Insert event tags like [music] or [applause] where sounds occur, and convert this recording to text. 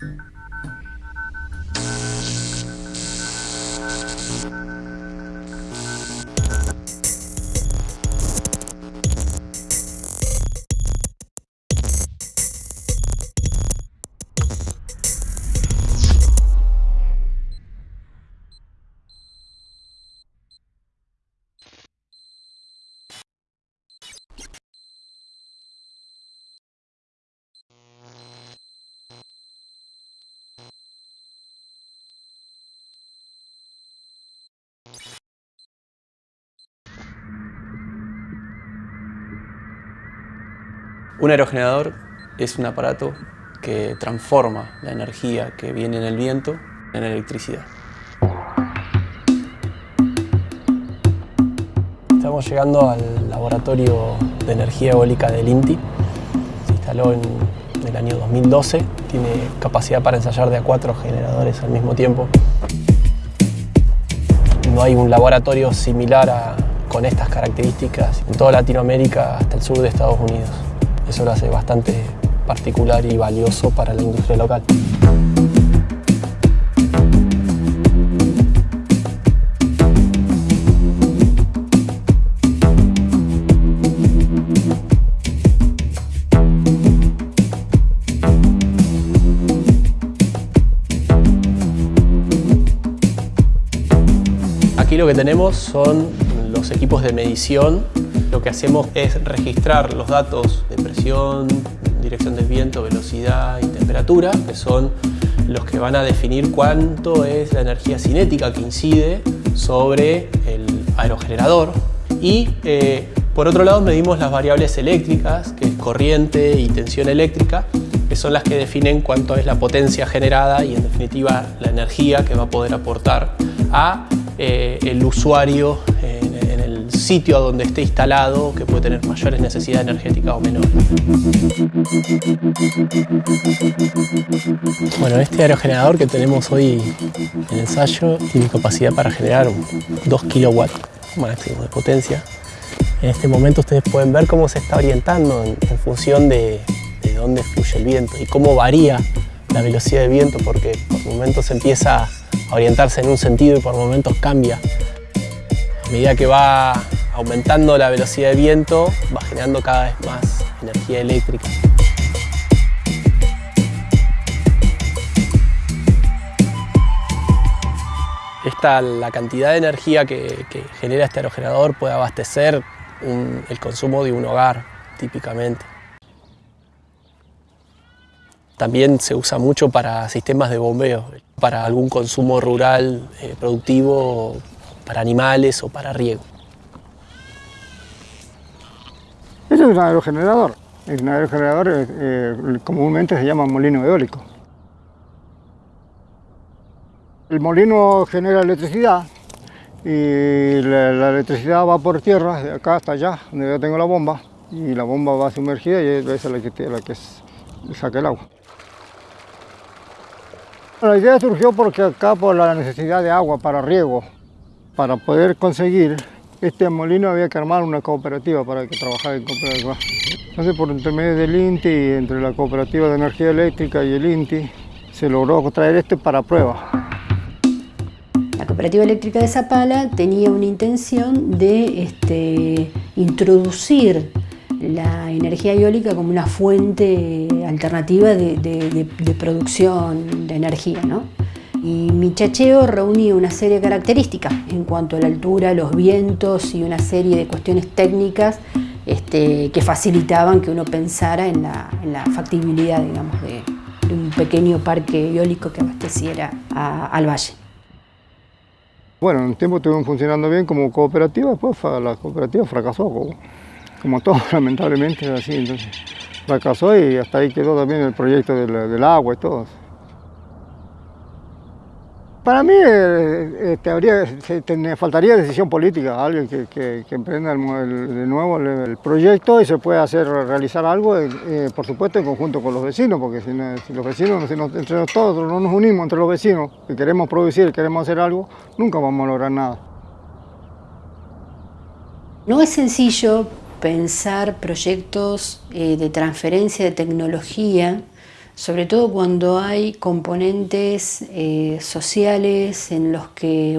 Música Un aerogenerador es un aparato que transforma la energía que viene en el viento en electricidad. Estamos llegando al laboratorio de energía eólica del INTI. Se instaló en el año 2012. Tiene capacidad para ensayar de a cuatro generadores al mismo tiempo. No hay un laboratorio similar con estas características en toda Latinoamérica hasta el sur de Estados Unidos. Eso lo hace bastante particular y valioso para la industria local. Aquí lo que tenemos son los equipos de medición lo que hacemos es registrar los datos de presión, dirección del viento, velocidad y temperatura, que son los que van a definir cuánto es la energía cinética que incide sobre el aerogenerador. Y eh, por otro lado medimos las variables eléctricas, que es corriente y tensión eléctrica, que son las que definen cuánto es la potencia generada y en definitiva la energía que va a poder aportar a eh, el usuario sitio a donde esté instalado que puede tener mayores necesidades energéticas o menores. Bueno, este aerogenerador que tenemos hoy en ensayo tiene capacidad para generar 2 kilowatts máximo de potencia. En este momento ustedes pueden ver cómo se está orientando en, función de, de dónde fluye el viento y cómo varía la velocidad del viento porque por momentos empieza a orientarse en un sentido y por momentos cambia a medida que va aumentando la velocidad de viento, va generando cada vez más energía eléctrica. Esta, la cantidad de energía que, genera este aerogenerador puede abastecer el consumo de un hogar, típicamente. También se usa mucho para sistemas de bombeo, para algún consumo rural eh, productivo para animales o para riego. Este es un aerogenerador. El aerogenerador eh, eh, comúnmente se llama molino eólico. El molino genera electricidad y la, electricidad va por tierra, de acá hasta allá, donde yo tengo la bomba, y la bomba va sumergida y es la que, la que saca el agua. La idea surgió porque acá por la necesidad de agua para riego, para poder conseguir este molino había que armar una cooperativa para que trabajara en cooperativa. Entonces por intermedio del INTI, entre la cooperativa de energía eléctrica y el INTI, se logró traer este para prueba. La cooperativa eléctrica de Zapala tenía una intención de este, introducir la energía eólica como una fuente alternativa de, de producción de energía. ¿no? Y mi chacheo reunía una serie de características en cuanto a la altura, los vientos y una serie de cuestiones técnicas este, que facilitaban que uno pensara en la, factibilidad digamos, de, un pequeño parque eólico que abasteciera al valle. Bueno, en un tiempo estuvimos funcionando bien como cooperativa, después la cooperativa fracasó, como, como [laughs] todo lamentablemente así, entonces fracasó y hasta ahí quedó también el proyecto del agua y todo. Para mí eh, este, faltaría decisión política, alguien que, emprenda de nuevo el, proyecto y se pueda hacer realizar algo, eh, eh, por supuesto en conjunto con los vecinos, porque si, los vecinos, entre todos no nos unimos entre los vecinos y queremos producir, queremos hacer algo, nunca vamos a lograr nada. No es sencillo pensar proyectos de transferencia de tecnología sobre todo cuando hay componentes eh, sociales en los que